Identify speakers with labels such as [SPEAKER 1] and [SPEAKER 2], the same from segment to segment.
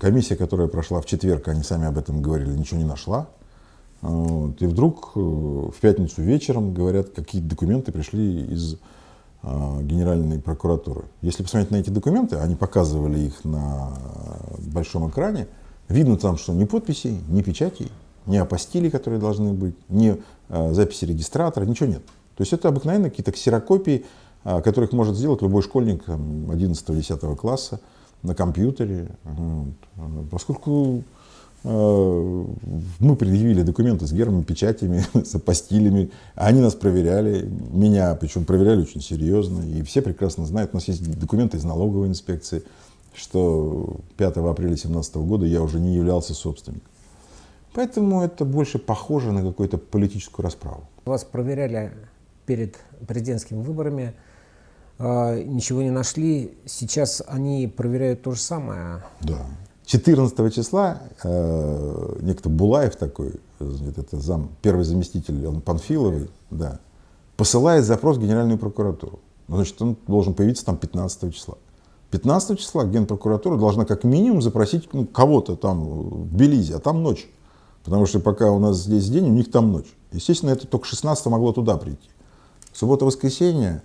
[SPEAKER 1] Комиссия, которая прошла в четверг, они сами об этом говорили, ничего не нашла. Вот. И вдруг э, в пятницу вечером говорят, какие документы пришли из а, Генеральной прокуратуры. Если посмотреть на эти документы, они показывали их на большом экране, видно там, что ни подписей, ни печатей, ни апостилей, которые должны быть, ни а, записи регистратора, ничего нет. То есть это обыкновенно какие-то ксерокопии, а, которых может сделать любой школьник 11-10 класса на компьютере. Вот. Поскольку Э, мы предъявили документы с гербами, печатями, с апостилями. Они нас проверяли, меня, причем проверяли очень серьезно. И все прекрасно знают, у нас есть документы из налоговой инспекции, что 5 апреля 2017 года я уже не являлся собственником. Поэтому это больше похоже на какую-то политическую расправу.
[SPEAKER 2] Вас проверяли перед президентскими выборами, а, ничего не нашли. Сейчас они проверяют то же самое.
[SPEAKER 1] Да. 14 числа э, некто Булаев такой, это зам, первый заместитель, он Панфиловый, да, посылает запрос в Генеральную прокуратуру. Ну, значит, он должен появиться там 15 числа. 15 числа Генпрокуратура должна как минимум запросить ну, кого-то там в Белизе, а там ночь. Потому что пока у нас здесь день, у них там ночь. Естественно, это только 16 могло туда прийти. Суббота-воскресенье,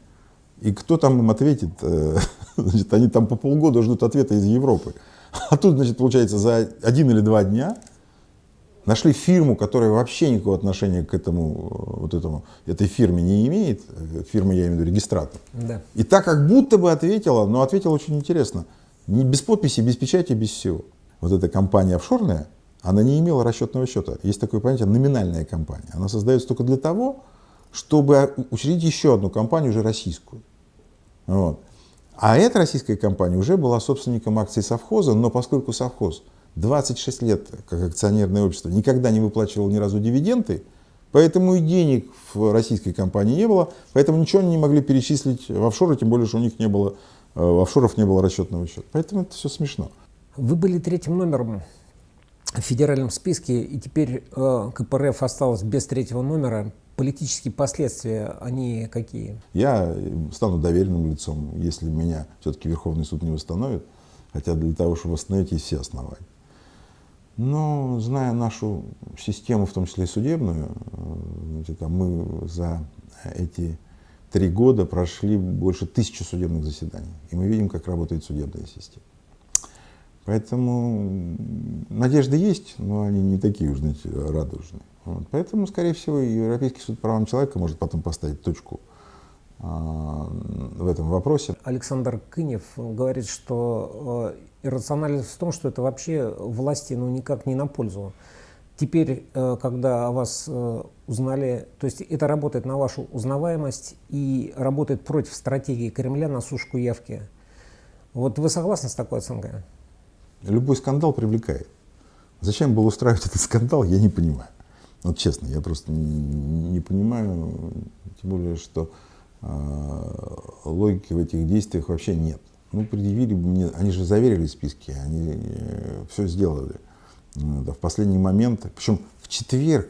[SPEAKER 1] и кто там им ответит? Э, значит, они там по полгода ждут ответа из Европы. А тут, значит, получается, за один или два дня нашли фирму, которая вообще никакого отношения к этому, вот этому, этой фирме не имеет, фирма, я имею в виду, регистратор. Да. И так как будто бы ответила, но ответила очень интересно, не без подписи, без печати, без всего. Вот эта компания офшорная, она не имела расчетного счета. Есть такое понятие номинальная компания. Она создается только для того, чтобы учредить еще одну компанию, уже российскую. Вот. А эта российская компания уже была собственником акций совхоза, но поскольку совхоз 26 лет как акционерное общество никогда не выплачивал ни разу дивиденды, поэтому и денег в российской компании не было, поэтому ничего они не могли перечислить в офшоры, тем более, что у них не было, э, в офшоров не было расчетного счета. Поэтому это все смешно.
[SPEAKER 2] Вы были третьим номером в федеральном списке, и теперь э, КПРФ осталось без третьего номера политические последствия, они какие?
[SPEAKER 1] Я стану доверенным лицом, если меня все-таки Верховный суд не восстановит, хотя для того, чтобы восстановить, есть все основания. Но, зная нашу систему, в том числе и судебную, значит, а мы за эти три года прошли больше тысячи судебных заседаний. И мы видим, как работает судебная система. Поэтому надежды есть, но они не такие уж, знаете, радужные. Вот. Поэтому, скорее всего, Европейский суд правам человека может потом поставить точку а, в этом вопросе.
[SPEAKER 2] Александр Кынев говорит, что э, иррациональность в том, что это вообще власти ну, никак не на пользу. Теперь, э, когда о вас э, узнали, то есть это работает на вашу узнаваемость и работает против стратегии Кремля на сушку явки. Вот вы согласны с такой оценкой?
[SPEAKER 1] Любой скандал привлекает. Зачем было устраивать этот скандал, я не понимаю. Вот честно, я просто не, не понимаю, тем более, что э, логики в этих действиях вообще нет. Ну, предъявили бы мне, они же заверили списки, они э, все сделали. Да, в последний момент, причем в четверг,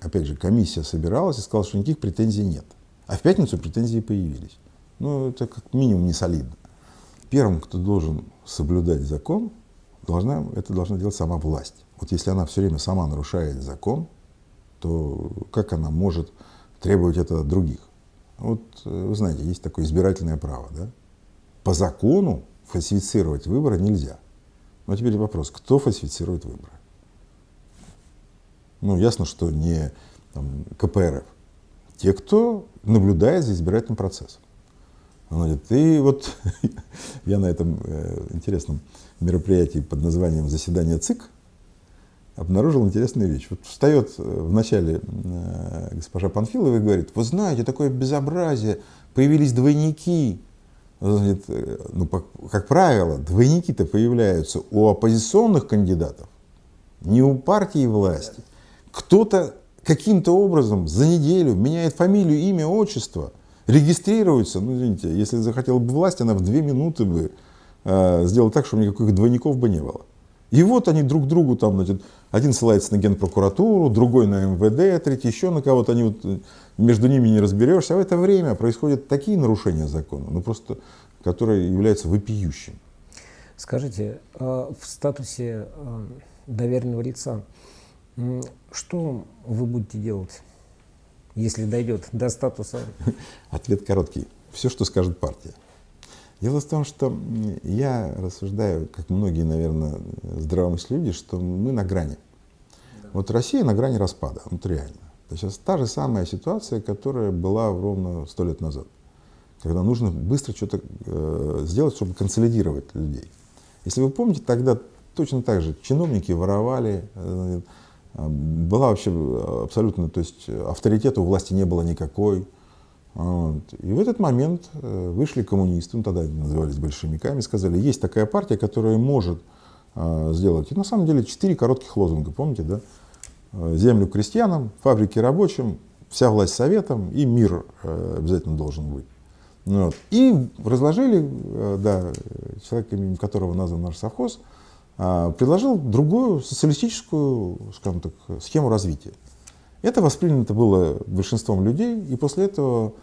[SPEAKER 1] опять же, комиссия собиралась и сказала, что никаких претензий нет. А в пятницу претензии появились. Ну, это как минимум не солидно. Первым, кто должен соблюдать закон, должна, это должна делать сама власть. Вот если она все время сама нарушает закон, то как она может требовать это от других? Вот э, вы знаете, есть такое избирательное право. Да? По закону фальсифицировать выборы нельзя. Но теперь вопрос, кто фальсифицирует выборы? Ну, ясно, что не там, КПРФ. Те, кто наблюдает за избирательным процессом. И вот я на этом э, интересном мероприятии под названием «Заседание ЦИК» обнаружил интересную вещь. Вот встает э, в начале э, госпожа Панфилова и говорит, вы знаете, такое безобразие, появились двойники. Значит, э, ну, как правило, двойники-то появляются у оппозиционных кандидатов, не у партии власти. Кто-то каким-то образом за неделю меняет фамилию, имя, отчество, регистрируется. Ну, извините, если захотела бы власть, она в две минуты бы э, сделала так, чтобы никаких двойников бы не было. И вот они друг другу там, значит, один ссылается на генпрокуратуру, другой на МВД, третий еще на кого-то, они вот э, между ними не разберешься. А в это время происходят такие нарушения закона, ну просто, которые являются вопиющими.
[SPEAKER 2] Скажите, а в статусе а, доверенного лица, что вы будете делать, если дойдет до статуса?
[SPEAKER 1] Ответ короткий. Все, что скажет партия. Дело в том, что я рассуждаю, как многие, наверное, здравомыслящие люди, что мы на грани. Да. Вот Россия на грани распада, вот реально. Это сейчас та же самая ситуация, которая была ровно сто лет назад, когда нужно быстро что-то э, сделать, чтобы консолидировать людей. Если вы помните, тогда точно так же чиновники воровали, э, была вообще абсолютно, то есть авторитета у власти не было никакой. Вот. И в этот момент э, вышли коммунисты, ну тогда они назывались большевиками, сказали, есть такая партия, которая может э, сделать. И на самом деле четыре коротких лозунга, помните, да? Э, землю крестьянам, фабрики рабочим, вся власть советам и мир э, обязательно должен быть. Вот. И разложили, да, человек, именем которого назван наш совхоз, а, предложил другую социалистическую, скажем так, схему развития. Это воспринято было большинством людей, и после этого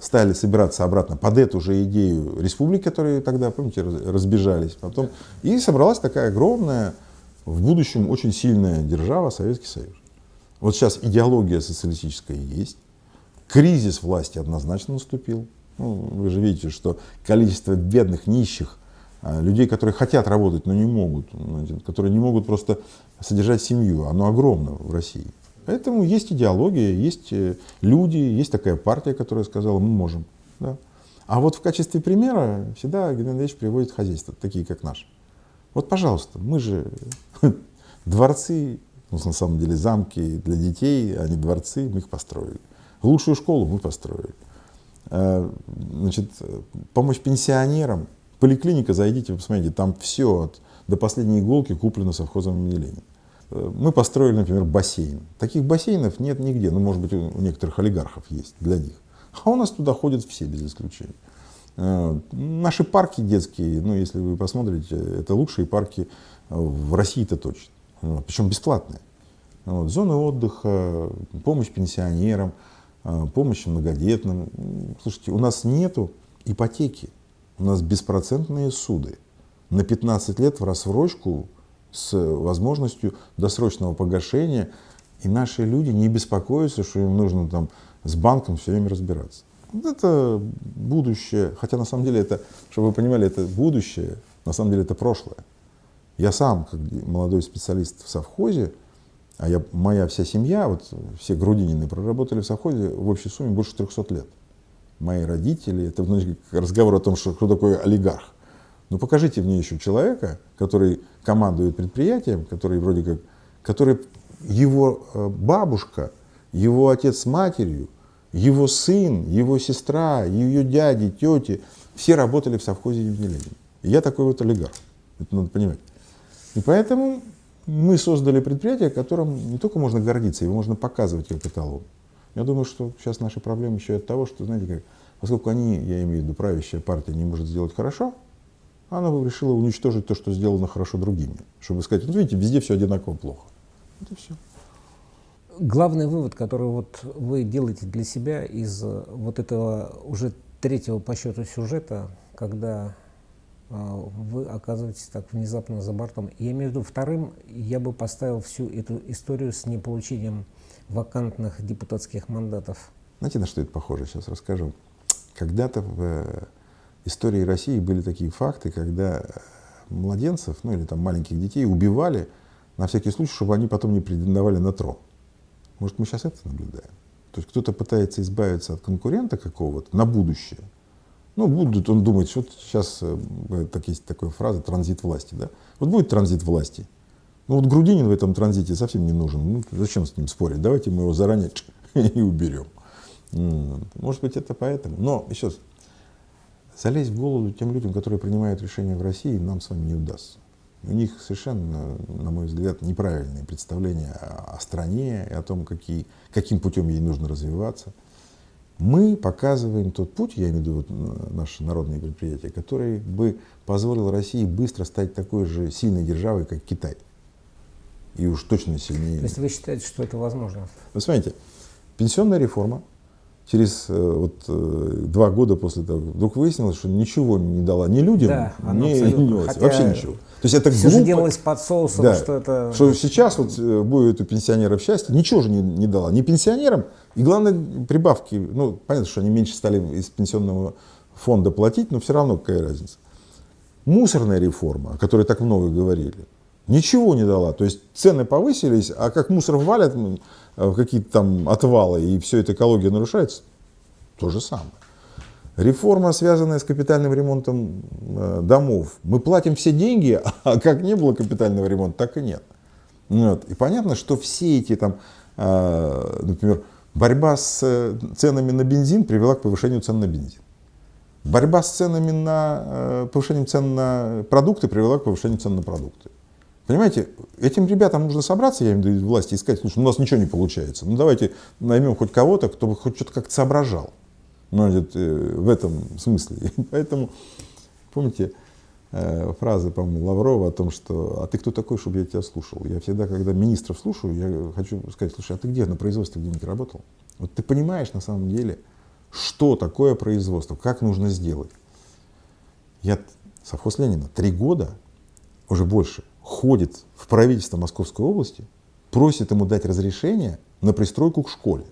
[SPEAKER 1] стали собираться обратно под эту же идею республики, которые тогда, помните, разбежались потом. И собралась такая огромная, в будущем очень сильная держава Советский Союз. Вот сейчас идеология социалистическая есть, кризис власти однозначно наступил. Ну, вы же видите, что количество бедных, нищих, а, людей, которые хотят работать, но не могут, которые не могут просто содержать семью, оно огромно в России. Поэтому есть идеология, есть э, люди, есть такая партия, которая сказала, мы можем. Да. А вот в качестве примера всегда Геннадий Андреевич приводит хозяйства, такие как наш. Вот, пожалуйста, мы же дворцы, ну, на самом деле замки для детей, а не дворцы, мы их построили. Лучшую школу мы построили. Э, значит, помощь пенсионерам. Поликлиника, зайдите, посмотрите, там все от, до последней иголки куплено совхозом имени Ленина. Э, мы построили, например, бассейн. Таких бассейнов нет нигде. Ну, может быть, у некоторых олигархов есть для них. А у нас туда ходят все без исключения. Э, наши парки детские, ну, если вы посмотрите, это лучшие парки в России-то точно. Причем бесплатные. Вот, зоны отдыха, помощь пенсионерам, а, помощи многодетным. Слушайте, у нас нету ипотеки, у нас беспроцентные суды на 15 лет в рассрочку с возможностью досрочного погашения, и наши люди не беспокоятся, что им нужно там с банком все время разбираться. Это будущее, хотя на самом деле это, чтобы вы понимали, это будущее, на самом деле это прошлое. Я сам, как молодой специалист в совхозе, а я, моя вся семья, вот все Грудинины, проработали в совхозе в общей сумме больше 300 лет. Мои родители, это значит, разговор о том, что кто такой олигарх. Ну покажите мне еще человека, который командует предприятием, который вроде как, который его э, бабушка, его отец с матерью, его сын, его сестра, ее дяди, тети, все работали в совхозе имени Ленина. Я такой вот олигарх. Это надо понимать. И поэтому мы создали предприятие, которым не только можно гордиться, его можно показывать как эталон. Я думаю, что сейчас наши проблемы еще от того, что, знаете, как, поскольку они, я имею в виду, правящая партия не может сделать хорошо, она решила уничтожить то, что сделано хорошо другими. Чтобы сказать, вот видите, везде все одинаково плохо. Вот и все.
[SPEAKER 2] Главный вывод, который вот вы делаете для себя из вот этого уже третьего по счету сюжета, когда а, вы оказываетесь так внезапно за бортом. Я имею в виду вторым, я бы поставил всю эту историю с неполучением вакантных депутатских мандатов.
[SPEAKER 1] Знаете, на что это похоже? Сейчас расскажу. Когда-то в э, истории России были такие факты, когда младенцев, ну или там маленьких детей убивали на всякий случай, чтобы они потом не претендовали на трон. Может, мы сейчас это наблюдаем? То есть кто-то пытается избавиться от конкурента какого-то на будущее, ну, будут, он думает, что сейчас, э, так есть такая фраза, транзит власти, да? Вот будет транзит власти. Ну, вот Грудинин в этом транзите совсем не нужен. Ну, зачем с ним спорить? Давайте мы его заранее и уберем. Может быть, это поэтому. Но, еще раз, залезть в голову тем людям, которые принимают решения в России, нам с вами не удастся. У них совершенно, на мой взгляд, неправильные представления о стране и о том, какие, каким путем ей нужно развиваться мы показываем тот путь, я имею в виду вот наше народное предприятие, который бы позволил России быстро стать такой же сильной державой, как Китай. И уж точно сильнее.
[SPEAKER 2] То есть вы считаете, что это возможно?
[SPEAKER 1] Вы смотрите, пенсионная реформа, через э, вот, э, два года после того, вдруг выяснилось, что ничего не дала ни людям,
[SPEAKER 2] Да,
[SPEAKER 1] ни, ни вообще ничего. То есть это
[SPEAKER 2] Все же
[SPEAKER 1] глупо.
[SPEAKER 2] делалось под соусом,
[SPEAKER 1] Да.
[SPEAKER 2] что это...
[SPEAKER 1] Что сейчас вот э, будет у пенсионеров счастье, ничего же не, не дала. Ни пенсионерам, и главное, прибавки. Ну, понятно, что они меньше стали из пенсионного фонда платить, но все равно какая разница. Мусорная реформа, о которой так много говорили, ничего не дала. То есть цены повысились, а как мусор валят м, в какие-то там отвалы, и все это экология нарушается, то же самое. Реформа, связанная с капитальным ремонтом э, домов. Мы платим все деньги, а как не было капитального ремонта, так и нет. Ну Вот. И понятно, что все эти, там, э, например, борьба с э, ценами на бензин привела к повышению цен на бензин. Борьба с ценами на э, повышением цен на продукты привела к повышению цен на продукты. Понимаете, этим ребятам нужно собраться, я в виду власти, и сказать, слушай, у нас ничего не получается. Ну давайте наймем хоть кого-то, кто бы хоть что-то как-то соображал. Ну, значит, э, в этом смысле. Поэтому, помните, э, фразы, по-моему, Лаврова о том, что «а ты кто такой, чтобы я тебя слушал?» Я всегда, когда министров слушаю, я хочу сказать, слушай, а ты где на производстве где-нибудь работал? Вот ты понимаешь на самом деле, что такое производство, как нужно сделать. Я, совхоз Ленина, три года, уже больше, ходит в правительство Московской области, просит ему дать разрешение на пристройку к школе.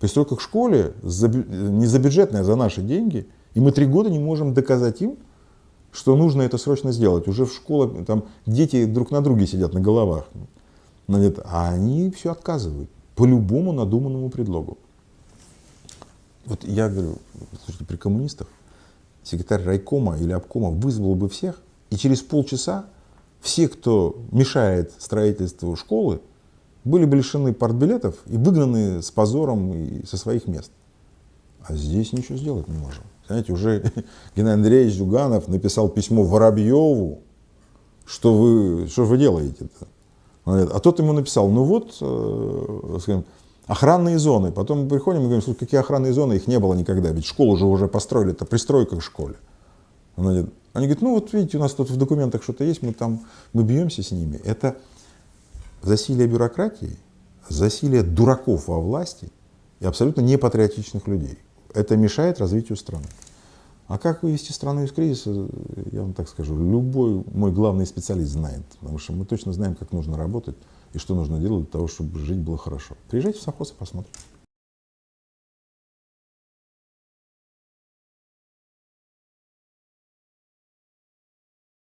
[SPEAKER 1] Пристройка к школе не за бюджетные, а за наши деньги. И мы три года не можем доказать им, что нужно это срочно сделать. Уже в школе там дети друг на друге сидят на головах. А они все отказывают по любому надуманному предлогу. Вот я говорю, слушайте, при коммунистах секретарь райкома или обкома вызвал бы всех, и через полчаса все, кто мешает строительству школы, были бы лишены партбилетов и выгнаны с позором и со своих мест. А здесь ничего сделать не можем. Знаете, уже Геннадий Андреевич Зюганов написал письмо Воробьеву, что вы, что вы делаете-то? А тот ему написал, ну вот, э, скажем, охранные зоны. Потом мы приходим и говорим, слушай, какие охранные зоны, их не было никогда, ведь школу же уже построили, это пристройка к школе. Они говорят, ну вот видите, у нас тут в документах что-то есть, мы там, мы бьемся с ними. Это засилие бюрократии, засилие дураков во власти и абсолютно непатриотичных людей. Это мешает развитию страны. А как вывести страну из кризиса, я вам так скажу, любой мой главный специалист знает, потому что мы точно знаем, как нужно работать и что нужно делать для того, чтобы жить было хорошо. Приезжайте в совхоз и посмотрите.